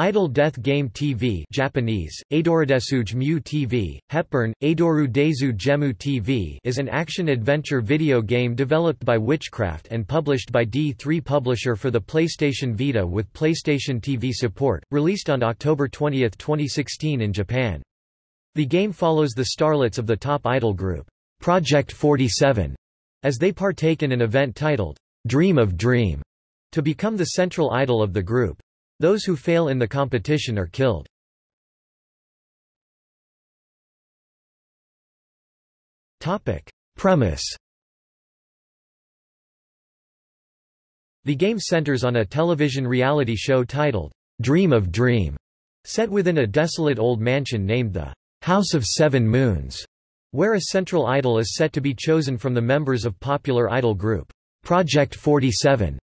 Idol Death Game TV Japanese, Adoradesuge Mu TV, Hepburn, Adoru Dezu Gemu TV is an action-adventure video game developed by Witchcraft and published by D3 Publisher for the PlayStation Vita with PlayStation TV support, released on October 20, 2016 in Japan. The game follows the starlets of the top idol group, Project 47, as they partake in an event titled, Dream of Dream, to become the central idol of the group. Those who fail in the competition are killed. Premise The game centers on a television reality show titled, Dream of Dream, set within a desolate old mansion named the House of Seven Moons, where a central idol is set to be chosen from the members of popular idol group, Project 47.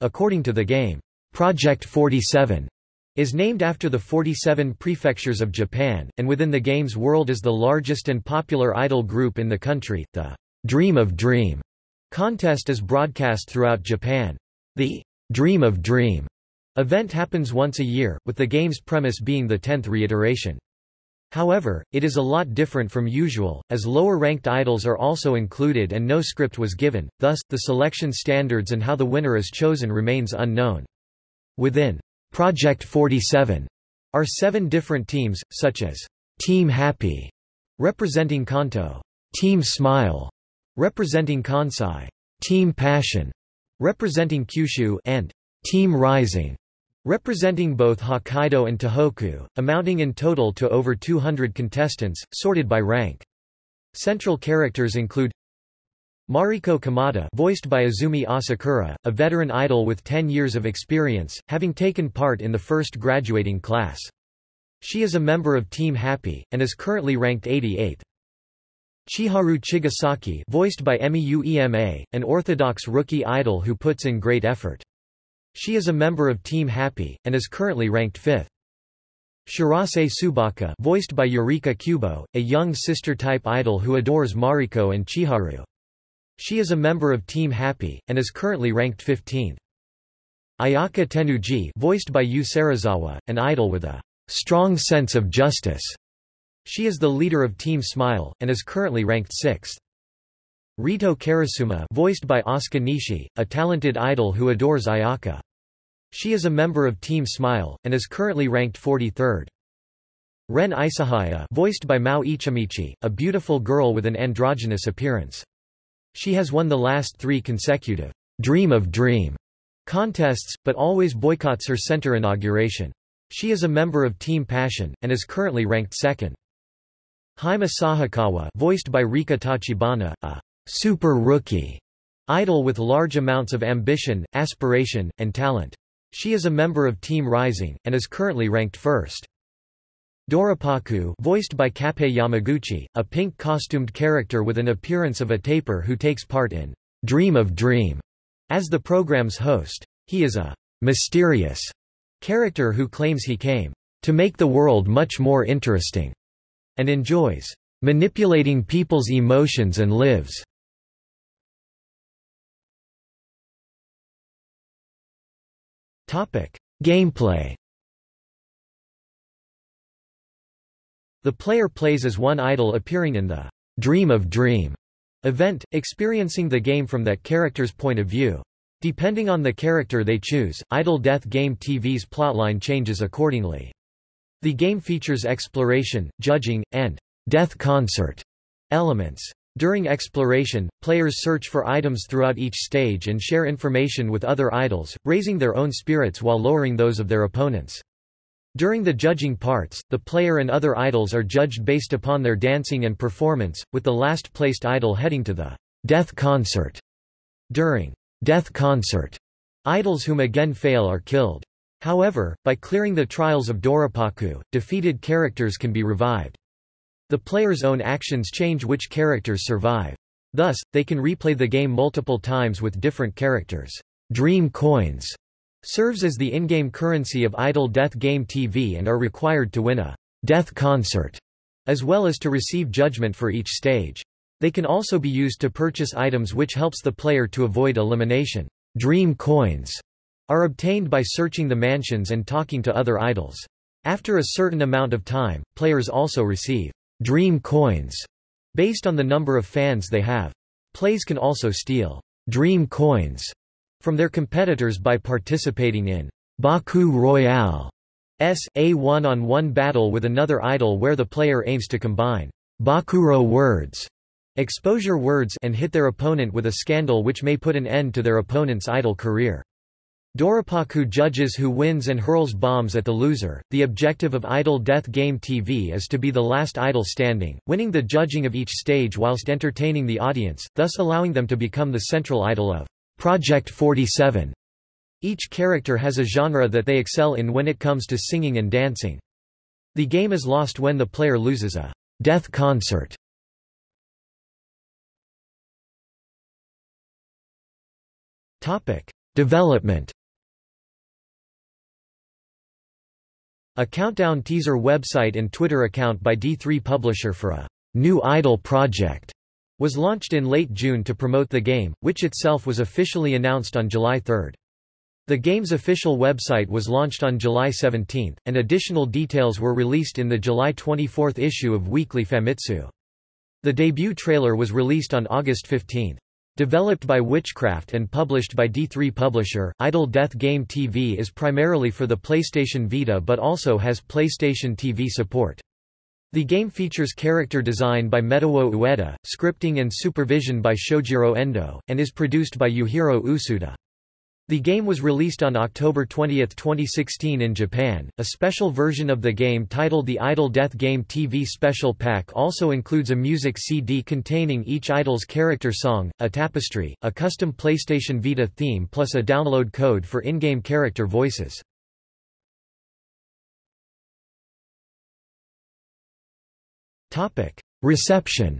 According to the game, Project 47 is named after the 47 prefectures of Japan, and within the game's world is the largest and popular idol group in the country. The Dream of Dream contest is broadcast throughout Japan. The Dream of Dream event happens once a year, with the game's premise being the tenth reiteration. However, it is a lot different from usual, as lower-ranked idols are also included and no script was given, thus, the selection standards and how the winner is chosen remains unknown. Within Project 47 are seven different teams, such as Team Happy, representing Kanto, Team Smile, representing Kansai, Team Passion, representing Kyushu, and Team Rising, representing both Hokkaido and Tohoku, amounting in total to over 200 contestants, sorted by rank. Central characters include Mariko Kamada voiced by Azumi Asakura, a veteran idol with 10 years of experience, having taken part in the first graduating class. She is a member of Team Happy, and is currently ranked 88th. Chiharu Chigasaki voiced by Emi Uema, an orthodox rookie idol who puts in great effort. She is a member of Team Happy, and is currently ranked 5th. Shirase Subaka voiced by Yurika Kubo, a young sister-type idol who adores Mariko and Chiharu. She is a member of Team Happy, and is currently ranked 15th. Ayaka Tenuji voiced by Yu Serizawa, an idol with a strong sense of justice. She is the leader of Team Smile, and is currently ranked 6th. Rito Karasuma voiced by Asuka Nishi, a talented idol who adores Ayaka. She is a member of Team Smile, and is currently ranked 43rd. Ren Isahaya voiced by Mao Ichimichi, a beautiful girl with an androgynous appearance. She has won the last three consecutive Dream of Dream contests, but always boycotts her center inauguration. She is a member of Team Passion, and is currently ranked second. Hime Sahakawa voiced by Rika Tachibana, a super rookie idol with large amounts of ambition, aspiration, and talent. She is a member of Team Rising, and is currently ranked first. Doropaku voiced by Kappei Yamaguchi, a pink-costumed character with an appearance of a tapir who takes part in Dream of Dream as the program's host. He is a mysterious character who claims he came to make the world much more interesting and enjoys manipulating people's emotions and lives. Gameplay The player plays as one idol appearing in the Dream of Dream event, experiencing the game from that character's point of view. Depending on the character they choose, Idol Death Game TV's plotline changes accordingly. The game features exploration, judging, and death concert elements. During exploration, players search for items throughout each stage and share information with other idols, raising their own spirits while lowering those of their opponents. During the judging parts, the player and other idols are judged based upon their dancing and performance, with the last placed idol heading to the death concert. During death concert, idols whom again fail are killed. However, by clearing the trials of Doropaku, defeated characters can be revived. The player's own actions change which characters survive. Thus, they can replay the game multiple times with different characters. Dream coins serves as the in-game currency of Idol Death Game TV and are required to win a death concert, as well as to receive judgment for each stage. They can also be used to purchase items which helps the player to avoid elimination. Dream coins are obtained by searching the mansions and talking to other idols. After a certain amount of time, players also receive dream coins based on the number of fans they have. Plays can also steal dream coins from their competitors by participating in Baku Royale S, a one-on-one battle with another idol where the player aims to combine Bakuro words, exposure words and hit their opponent with a scandal which may put an end to their opponent's idol career. Doropaku judges who wins and hurls bombs at the loser. The objective of Idol Death Game TV is to be the last idol standing, winning the judging of each stage whilst entertaining the audience, thus allowing them to become the central idol of Project 47. Each character has a genre that they excel in when it comes to singing and dancing. The game is lost when the player loses a death concert. Topic: Development. A countdown teaser website and Twitter account by D3 Publisher for a new Idol project was launched in late June to promote the game, which itself was officially announced on July 3. The game's official website was launched on July 17, and additional details were released in the July 24 issue of Weekly Famitsu. The debut trailer was released on August 15. Developed by Witchcraft and published by D3 Publisher, Idol Death Game TV is primarily for the PlayStation Vita but also has PlayStation TV support. The game features character design by Metewo Ueda, scripting and supervision by Shojiro Endo, and is produced by Yuhiro Usuda. The game was released on October 20, 2016 in Japan. A special version of the game titled the Idol Death Game TV Special Pack also includes a music CD containing each idol's character song, a tapestry, a custom PlayStation Vita theme plus a download code for in-game character voices. Topic: Reception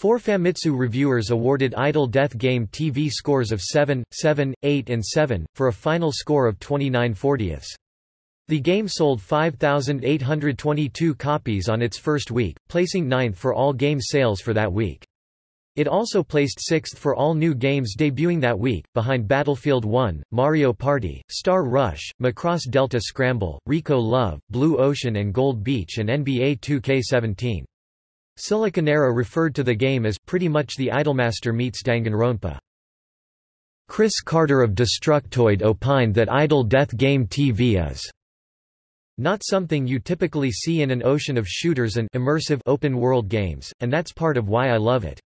Four Famitsu reviewers awarded Idol Death Game TV scores of 7, 7, 8 and 7, for a final score of 29 40ths. The game sold 5,822 copies on its first week, placing ninth for all game sales for that week. It also placed sixth for all new games debuting that week, behind Battlefield 1, Mario Party, Star Rush, Macross Delta Scramble, Rico Love, Blue Ocean and Gold Beach and NBA 2K17. Siliconera referred to the game as pretty much the Idolmaster meets Danganronpa. Chris Carter of Destructoid opined that Idol Death Game TV is not something you typically see in an ocean of shooters and immersive open-world games, and that's part of why I love it.